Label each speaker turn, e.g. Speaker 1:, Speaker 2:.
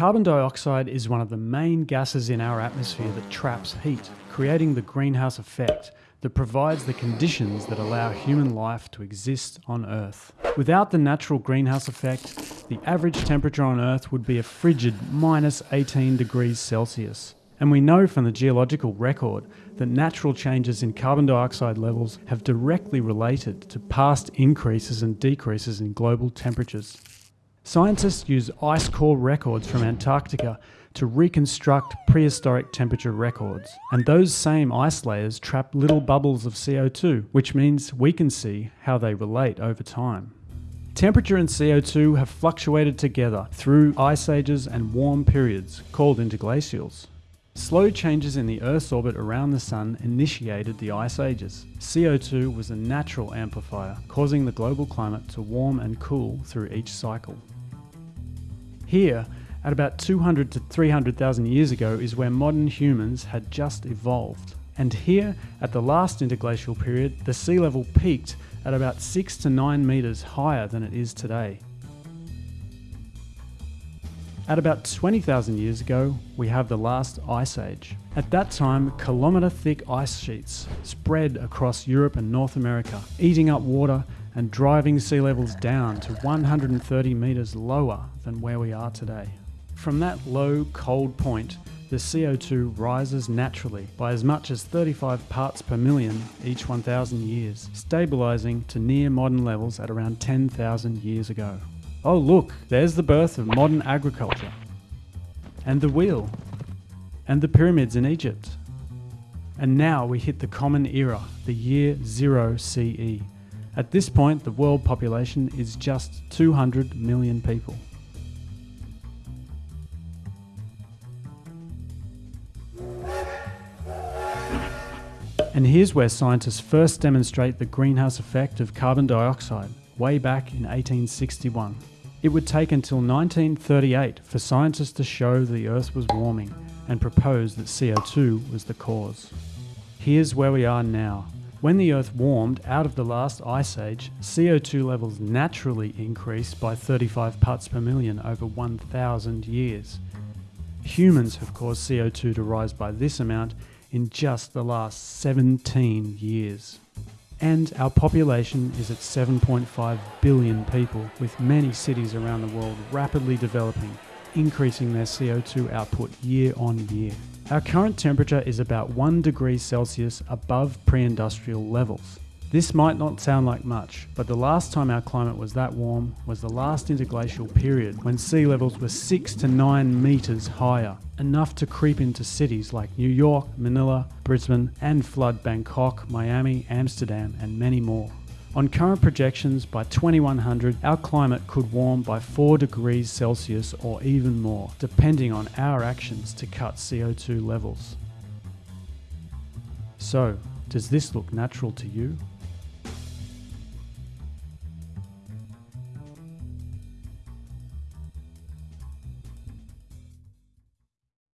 Speaker 1: Carbon dioxide is one of the main gases in our atmosphere that traps heat, creating the greenhouse effect that provides the conditions that allow human life to exist on Earth. Without the natural greenhouse effect, the average temperature on Earth would be a frigid minus 18 degrees Celsius. And we know from the geological record that natural changes in carbon dioxide levels have directly related to past increases and decreases in global temperatures. Scientists use ice core records from Antarctica to reconstruct prehistoric temperature records. And those same ice layers trap little bubbles of CO2, which means we can see how they relate over time. Temperature and CO2 have fluctuated together through ice ages and warm periods, called interglacials. Slow changes in the Earth's orbit around the Sun initiated the ice ages. CO2 was a natural amplifier, causing the global climate to warm and cool through each cycle. Here, at about 200 to 300,000 years ago, is where modern humans had just evolved. And here, at the last interglacial period, the sea level peaked at about 6 to 9 metres higher than it is today. At about 20,000 years ago, we have the last ice age. At that time, kilometre thick ice sheets spread across Europe and North America, eating up water and driving sea levels down to 130 metres lower than where we are today. From that low, cold point, the CO2 rises naturally by as much as 35 parts per million each 1,000 years, stabilising to near modern levels at around 10,000 years ago. Oh look, there's the birth of modern agriculture. And the wheel. And the pyramids in Egypt. And now we hit the common era, the year 0 CE. At this point, the world population is just 200 million people. And here's where scientists first demonstrate the greenhouse effect of carbon dioxide, way back in 1861. It would take until 1938 for scientists to show the Earth was warming and propose that CO2 was the cause. Here's where we are now. When the Earth warmed out of the last ice age, CO2 levels naturally increased by 35 parts per million over 1,000 years. Humans have caused CO2 to rise by this amount in just the last 17 years. And our population is at 7.5 billion people, with many cities around the world rapidly developing, increasing their CO2 output year on year. Our current temperature is about 1 degree Celsius above pre-industrial levels. This might not sound like much, but the last time our climate was that warm was the last interglacial period when sea levels were 6 to 9 metres higher, enough to creep into cities like New York, Manila, Brisbane, and flood Bangkok, Miami, Amsterdam, and many more. On current projections, by 2100, our climate could warm by 4 degrees Celsius or even more, depending on our actions to cut CO2 levels. So, does this look natural to you?